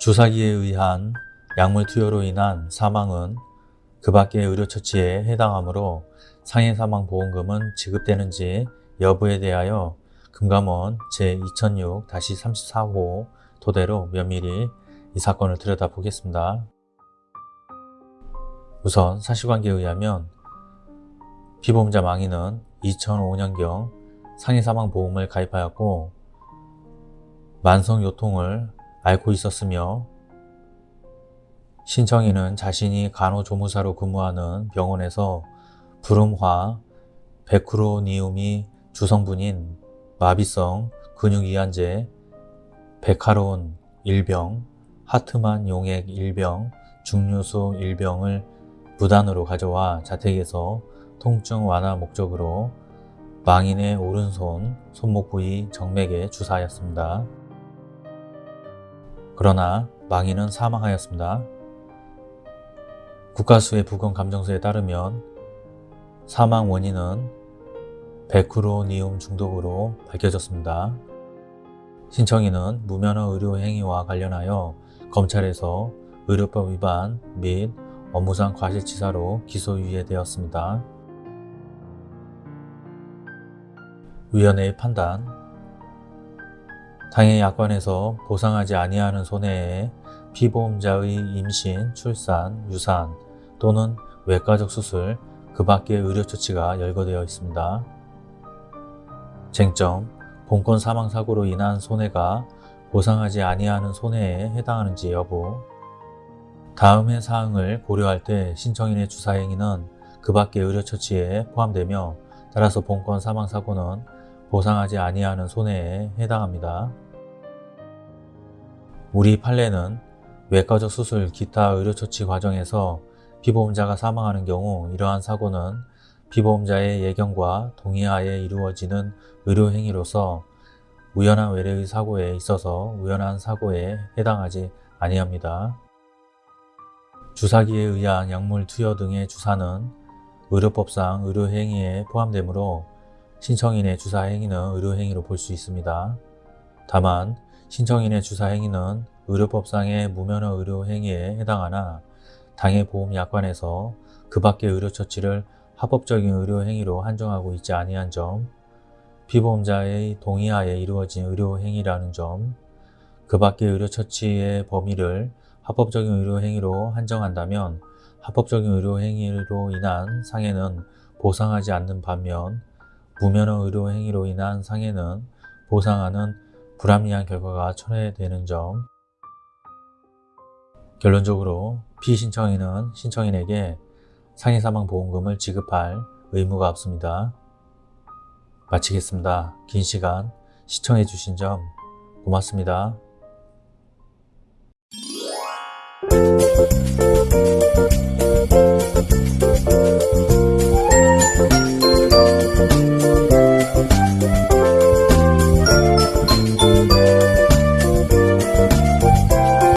주사기에 의한 약물 투여로 인한 사망은 그 밖의 의료처치에 해당하므로 상해사망보험금은 지급되는지 여부에 대하여 금감원 제2006-34호 토대로 면밀히 이 사건을 들여다보겠습니다. 우선 사실관계에 의하면 피보험자 망인은 2005년경 상해사망보험을 가입하였고 만성요통을 앓고 있었으며 신청인은 자신이 간호조무사로 근무하는 병원에서 불음화 베크로니움이 주성분인 마비성 근육이완제 베카론 일병, 하트만 용액 일병, 중류소 일병을 무단으로 가져와 자택에서 통증 완화 목적으로 망인의 오른손, 손목 부위 정맥에 주사하였습니다. 그러나 망인은 사망하였습니다. 국가수의 부검감정서에 따르면 사망 원인은 베크로니움 중독으로 밝혀졌습니다. 신청인은 무면허 의료 행위와 관련하여 검찰에서 의료법 위반 및 업무상 과실치사로 기소유예되었습니다. 위원회의 판단 당해 약관에서 보상하지 아니하는 손해에 피보험자의 임신, 출산, 유산 또는 외과적 수술 그 밖의 의료처치가 열거되어 있습니다. 쟁점, 본건 사망사고로 인한 손해가 보상하지 아니하는 손해에 해당하는지 여부 다음의 사항을 고려할 때 신청인의 주사행위는 그 밖의 의료처치에 포함되며 따라서 본건 사망사고는 보상하지 아니하는 손해에 해당합니다. 우리 판례는 외과적 수술 기타 의료처치 과정에서 피보험자가 사망하는 경우 이러한 사고는 피보험자의 예견과 동의하에 이루어지는 의료행위로서 우연한 외래의 사고에 있어서 우연한 사고에 해당하지 아니합니다. 주사기에 의한 약물 투여 등의 주사는 의료법상 의료행위에 포함되므로 신청인의 주사 행위는 의료 행위로 볼 수 있습니다. 다만 신청인의 주사 행위는 의료법상의 무면허 의료 행위에 해당하나 당해 보험 약관에서 그 밖의 의료 처치를 합법적인 의료 행위로 한정하고 있지 아니한 점, 피보험자의 동의하에 이루어진 의료 행위라는 점, 그 밖의 의료 처치의 범위를 합법적인 의료 행위로 한정한다면 합법적인 의료 행위로 인한 상해는 보상하지 않는 반면 무면허 의료 행위로 인한 상해는 보상하는 불합리한 결과가 초래되는 점 결론적으로 피신청인은 신청인에게 상해사망보험금을 지급할 의무가 없습니다. 마치겠습니다. 긴 시간 시청해주신 점 고맙습니다.